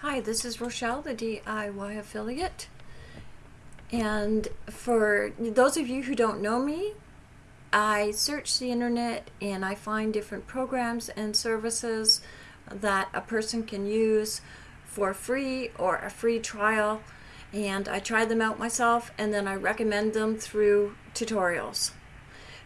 Hi, this is Rochelle, the DIY affiliate. And for those of you who don't know me, I search the internet and I find different programs and services that a person can use for free or a free trial. And I try them out myself and then I recommend them through tutorials.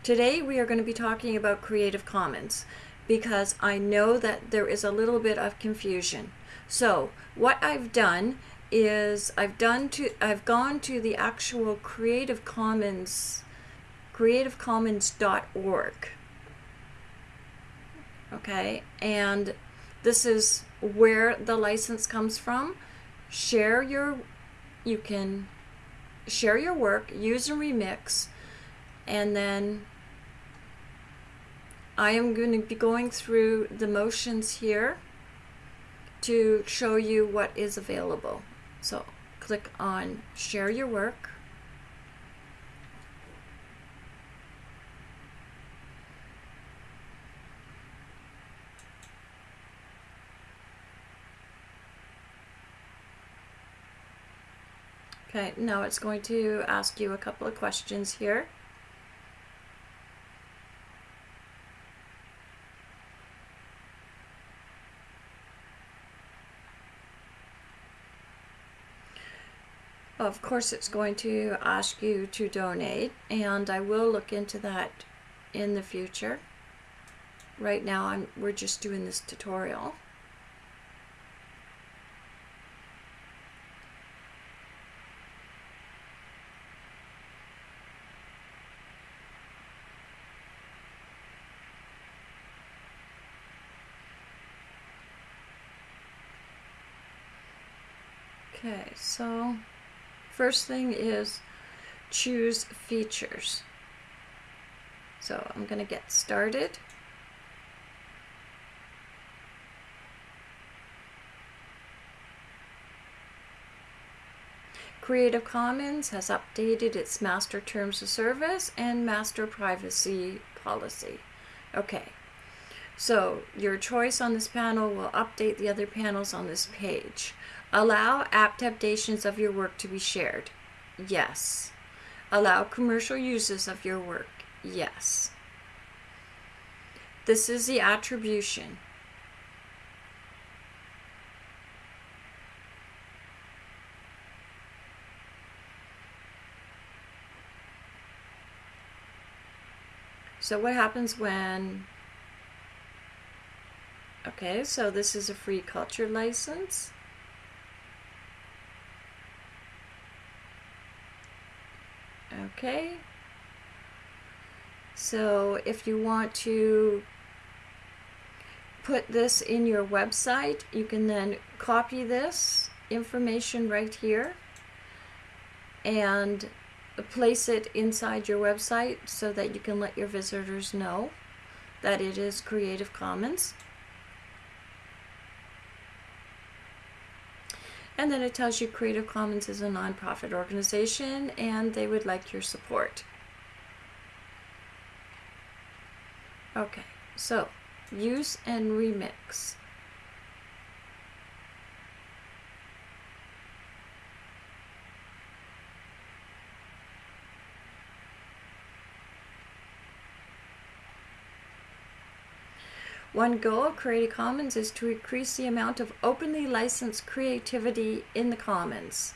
Today we are going to be talking about Creative Commons because I know that there is a little bit of confusion. So what I've done is I've done to I've gone to the actual Creative Commons creativecommons.org okay and this is where the license comes from share your you can share your work use and remix and then I am going to be going through the motions here to show you what is available. So click on share your work. Okay, now it's going to ask you a couple of questions here. Of course, it's going to ask you to donate, and I will look into that in the future. Right now, I'm, we're just doing this tutorial. Okay, so first thing is choose features. So I'm going to get started. Creative Commons has updated its master terms of service and master privacy policy. Okay, so your choice on this panel will update the other panels on this page. Allow adaptations of your work to be shared. Yes. Allow commercial uses of your work. Yes. This is the attribution. So what happens when Okay, so this is a free culture license. Okay. So if you want to put this in your website, you can then copy this information right here and place it inside your website so that you can let your visitors know that it is Creative Commons. And then it tells you Creative Commons is a nonprofit organization and they would like your support. Okay, so use and remix. One goal of Creative Commons is to increase the amount of openly licensed creativity in the commons.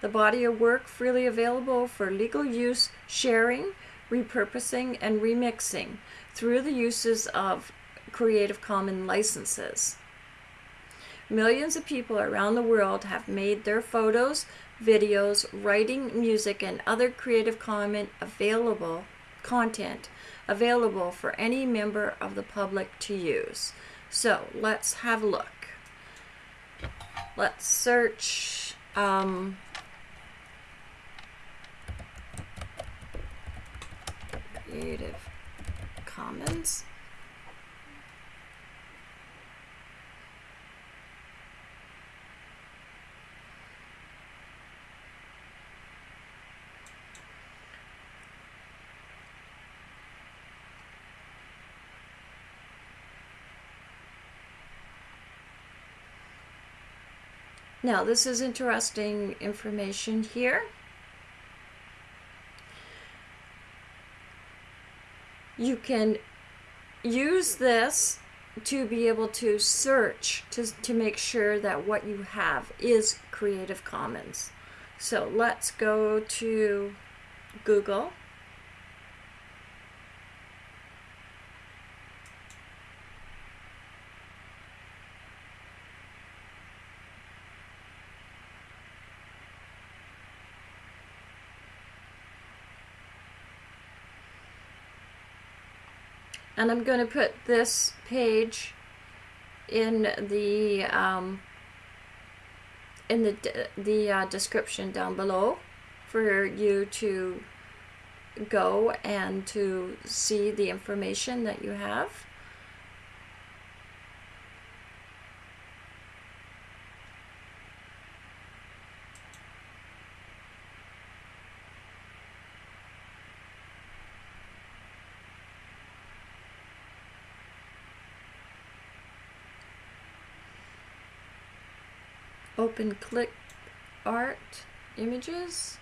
The body of work freely available for legal use, sharing, repurposing, and remixing through the uses of Creative Commons licenses. Millions of people around the world have made their photos, videos, writing, music, and other Creative Commons available content available for any member of the public to use. So let's have a look. Let's search um, Creative Commons. Now, this is interesting information here. You can use this to be able to search to, to make sure that what you have is Creative Commons. So let's go to Google. And I'm going to put this page in the um, in the the uh, description down below for you to go and to see the information that you have. Open clip art images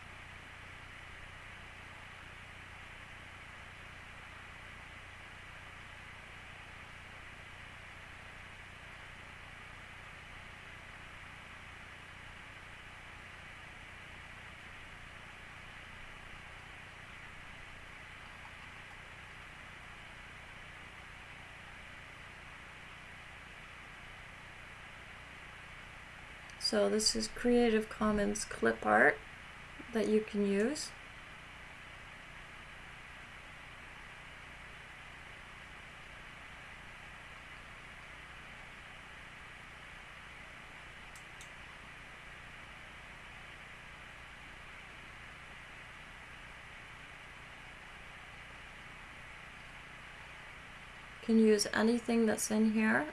So this is Creative Commons clip art that you can use. can use anything that's in here